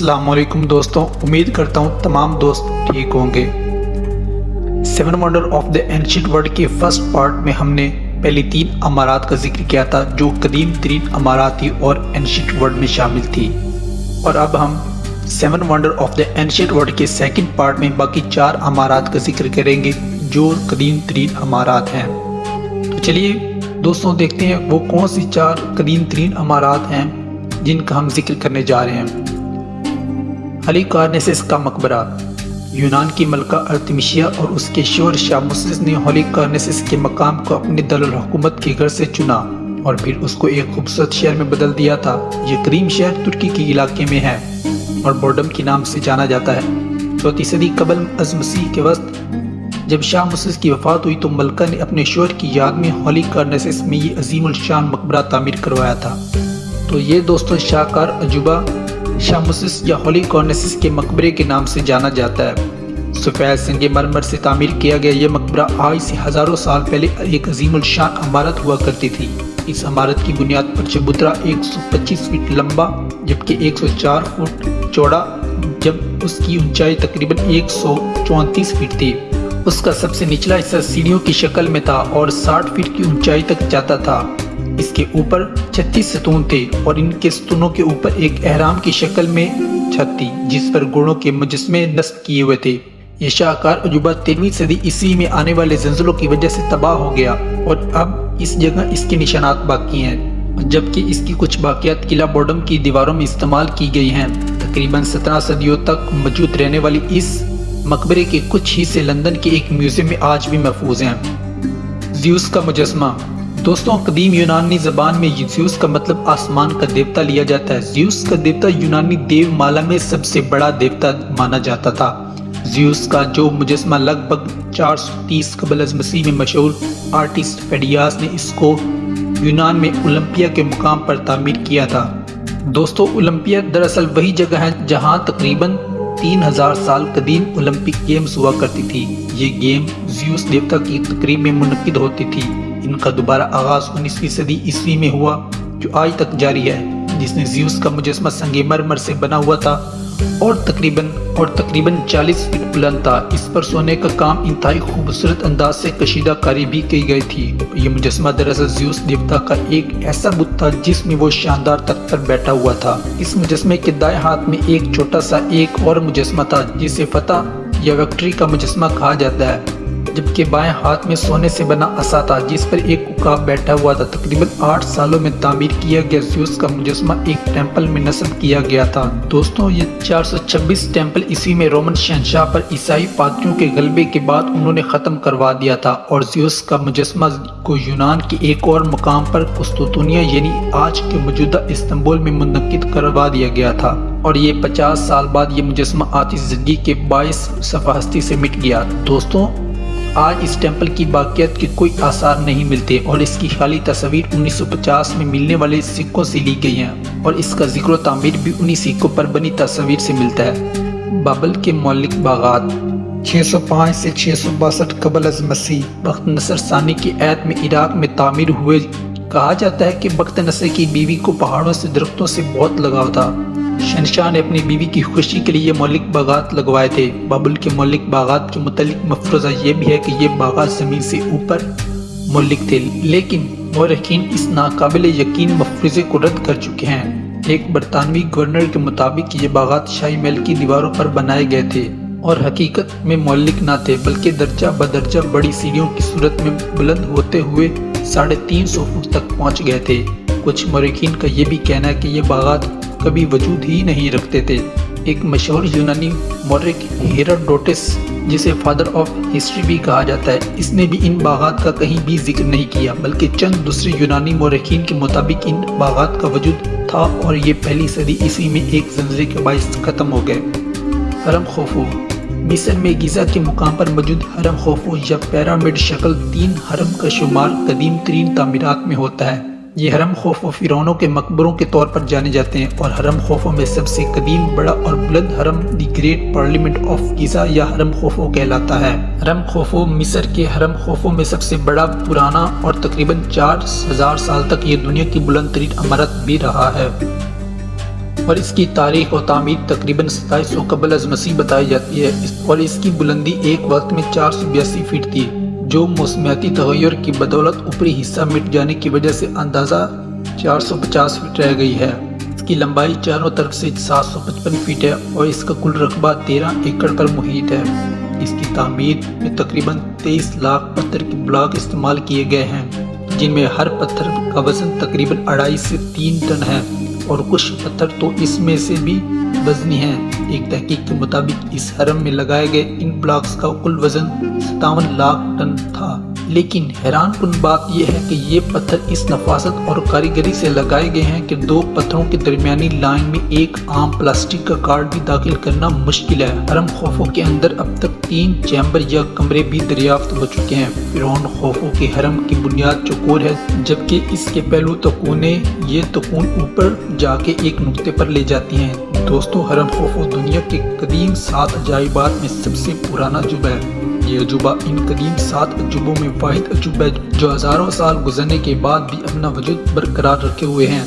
असलकुम दोस्तों। उम्मीद करता हूँ तमाम दोस्त ठीक होंगे। Seven wonder of the ancient world के फ़र्स्ट पार्ट में हमने पहली तीन अमारात का ज़िक्र किया था, जो कदीम तरीन अमारात थी और एंशियंट वर्ल्ड में शामिल थी। और अब हम seven wonder of the ancient world के सेकंड पार्ट में बाकी चार अमारात का ज़िक्र करेंगे, जो कदीम तरीन अमारात हैं। तो चलिए दोस्तों देखते हैं, वो कौन सी चार कदीम तरीन अमारात हैं, जिनका हम ज़िक्र करने जा रहे हैं। अली कार्नेसिस का मकबरा यूनान की मलका अर्तमिशिया और उसके शोर शाह ने होली कार्नेसिस के मकाम को अपने दलहुकूमत के घर से चुना और फिर उसको एक खूबसूरत शहर में बदल दिया था। ये करीम शहर तुर्की के इलाके में है और बोर्डम के नाम से जाना जाता है। चौथी सदी कबल अज मसीह के वक्त जब शाह मुसस की वफात हुई तो मलका ने अपने शोर की याद में होली कार्नेसिस में ये अजीम शान मकबरा तामीर करवाया था। तो ये दोस्तों शाहकार अजूबा शामुसिस या होली कॉर्नेसिस के मकबरे के नाम से जाना जाता है। सफ़ेद संग मरमर से तामीर किया गया यह मकबरा आज से हज़ारों साल पहले एक अजीम शान इमारत हुआ करती थी। इस इमारत की बुनियाद पर चबूतरा 125 फीट लंबा, जबकि 104 फुट चौड़ा, जब उसकी ऊंचाई तकरीबन एक फीट थी। उसका सबसे निचला हिस्सा सीढ़ियों की शक्ल में था और 60 फीट की ऊंचाई तक जाता था। इसके ऊपर 36 सतून थे और इनके सतूनों के ऊपर एक अहराम की शक्ल में छत थी, जिस पर गुणों के मुजस्मे नस्ब किए हुए थे। ये शाहकार अजूबा तेरहवीं सदी ईस्वी में आने वाले जंजलों की वजह से तबाह हो गया और अब इस जगह इसके निशानात बाकी हैं, जबकि इसकी कुछ बाकियात किला बॉर्डम की दीवारों में इस्तेमाल की गई हैं। तकरीबन सत्रह सदियों तक मौजूद रहने वाली इस मकबरे के कुछ हिस्से लंदन के एक म्यूज़ियम में आज भी महफूज हैं। ज्यूस का मुजस्मा दोस्तों, कदीम यूनानी जबान में ज्यूस का मतलब आसमान का देवता लिया जाता है। ज्यूस का देवता यूनानी देव माला में सबसे बड़ा देवता माना जाता था। ज्यूस का जो मुजस्मा लगभग 430 कबल मसीह में मशहूर आर्टिस्ट फेडियास ने इसको यूनान में ओलंपिया के मुकाम पर तामीर किया था। दोस्तों, ओलंपिया दरअसल वही जगह है जहाँ तकरीबन 3000 साल कदीम ओलंपिक गेम्स हुआ करती थी। ये गेम ज्यूस देवता की तकरीब में मुनद होती थी। इनका दोबारा आगाज़ उन्नीसवीं सदी ईस्वी में हुआ, जो आज तक जारी है, जिसने ज्यूस का मुजस्मा संगमरमर से बना हुआ था, और तकरीबन और तकरीबन 40 फीट बुलंद था। इस पर सोने का काम इंतहाई खूबसूरत अंदाज से कशीदा कारी भी की गई थी। ये मुजस्मा दरअसल ज्यूस देवता का एक ऐसा बुत था, जिसमें वो शानदार तख्त पर बैठा हुआ था। इस मुजस्मे के दाएँ हाथ में एक छोटा सा एक और मुजस्मा था, जिसे फतेह या विक्ट्री का मुजस्मा कहा जाता है। जबकि बाएँ हाथ में सोने से बना असा था, जिस पर एक उकाब बैठा हुआ था। तकरीबन आठ सालों में तामीर किया गया ज्यूस का मुजस्मा एक टेंपल में नस्ब किया गया था। दोस्तों, ये 426 टेंपल इसी में रोमन शहशाह पर ईसाई पात्रियों के गलबे के बाद उन्होंने ख़त्म करवा दिया था और ज्यूस का मुजस्मा को यूनान के एक और मुकाम पर कुस्तुनिया यानी आज के मौजूदा इस्तंबुल में मुनद करवा दिया गया था। और ये 50 साल बाद ये मुजस्मा आतिश ज़िंदगी के बाईस सफास्ती से मिट गया। दोस्तों आज इस टेंपल की बाकियत के कोई आसार नहीं मिलते और इसकी खाली तस्वीर 1950 में मिलने वाले सिक्कों से ली गई है और इसका ज़िक्र तामीर भी उन्हीं सिक्कों पर बनी तस्वीर से मिलता है। बाबल के मौलिक बागात। 605 से छः सौ बासठ कबल अज मसीह। वक्त नसर सानी की ऐत में इराक में तामीर हुए कहा जाता है कि बख्त नसर की बीवी को पहाड़ों से, दरख्तों से बहुत लगाव था। शहनशाह ने अपनी बीवी की खुशी के लिए मौलिक बागात लगवाए थे। बाबुल के मौलिक बागात के मुतलिक मफरोजा ये भी है कि ये बागात ज़मीन से ऊपर मौलिक थे। लेकिन मौरखीन इस नाकबिल यकीन मफरूज़े को रद्द कर चुके हैं। एक बरतानवी गवर्नर के मुताबिक ये बागात शाही महल की दीवारों पर बनाए गए थे और हकीकत में मौलिक ना थे, बल्कि दर्जा बदर्जा बड़ी सीढ़ियों की सूरत में बुलंद होते हुए साढ़े तीन सौ फुट तक पहुँच गए थे। कुछ मौरखीन का ये भी कहना है कि ये बागात कभी वजूद ही नहीं रखते थे। एक मशहूर यूनानी मौर्य हेराडोटिस, जिसे फादर ऑफ़ हिस्ट्री भी कहा जाता है, इसने भी इन बागात का कहीं भी ज़िक्र नहीं किया, बल्कि चंद दूसरे यूनानी मौरखीन के मुताबिक इन बागात का वजूद था और ये पहली सदी ईस्वी में एक जंजरे के बायस ख़त्म हो गए। हरम खोफू। मिस्र में गीज़ा के मुकाम पर मौजूद हरम खोफू या पैरामिड शक्ल तीन हरम का शुमार कदीम तरीन तमीरत में होता है। ये हरम खोफो फ़िरौनों के मकबरों के तौर पर जाने जाते हैं और हरम खौफों में सबसे कदीम, बड़ा और बुलंद हरम the great pyramid of Giza या हरम खोफो कहलाता है। हरम खोफो मिस्र के हरम खौफों में सबसे बड़ा, पुराना और तकरीबन चार हज़ार साल तक ये दुनिया की बुलंद तरीन अमारत भी रहा है। और इसकी तारीख और तामीर तकरीबन सताईस सौ कबल अज मसीह बताई जाती है। और इसकी बुलंदी एक वक्त में चार सौ बयासी फीट थी, जो मौसमियाती तगैर की बदौलत ऊपरी हिस्सा मिट जाने की वजह से अंदाज़ा 450 फीट रह गई है। इसकी लंबाई चारों तरफ़ से 755 फीट है और इसका कुल रकबा 13 एकड़ पर मुहित है। इसकी तामीर में तकरीबन 23 लाख पत्थर के ब्लॉक इस्तेमाल किए गए हैं, जिनमें हर पत्थर का वज़न तकरीबन अढ़ाई से तीन टन है। और कुछ पत्थर तो इसमें से भी वजनी हैं। एक तहकीक के मुताबिक, इस हरम में लगाए गए इन ब्लॉक्स का कुल वज़न सतावन लाख टन था। लेकिन हैरान कन बात यह है कि ये पत्थर इस नफासत और कारीगरी से लगाए गए हैं कि दो पत्थरों के दरमियानी लाइन में एक आम प्लास्टिक का कार्ड भी दाखिल करना मुश्किल है। हरम खौफों के अंदर अब तक तीन चैम्बर या कमरे भी दरियाफ्त हो चुके हैं। फिरौन खौफों के हरम की बुनियाद चकोर है, जबकि इसके पहलू तकूने ये तकून ऊपर जाके एक नुकते पर ले जाती हैं। दोस्तों, हरम खौफो दुनिया के कदीम सात अजाइबात में सबसे पुराना अजूबा है। ये अजूबा इन कदीम सात अजूबों में वाद अजूबा जो हज़ारों साल गुजरने के बाद भी अपना वजूद बरकरार रखे हुए हैं।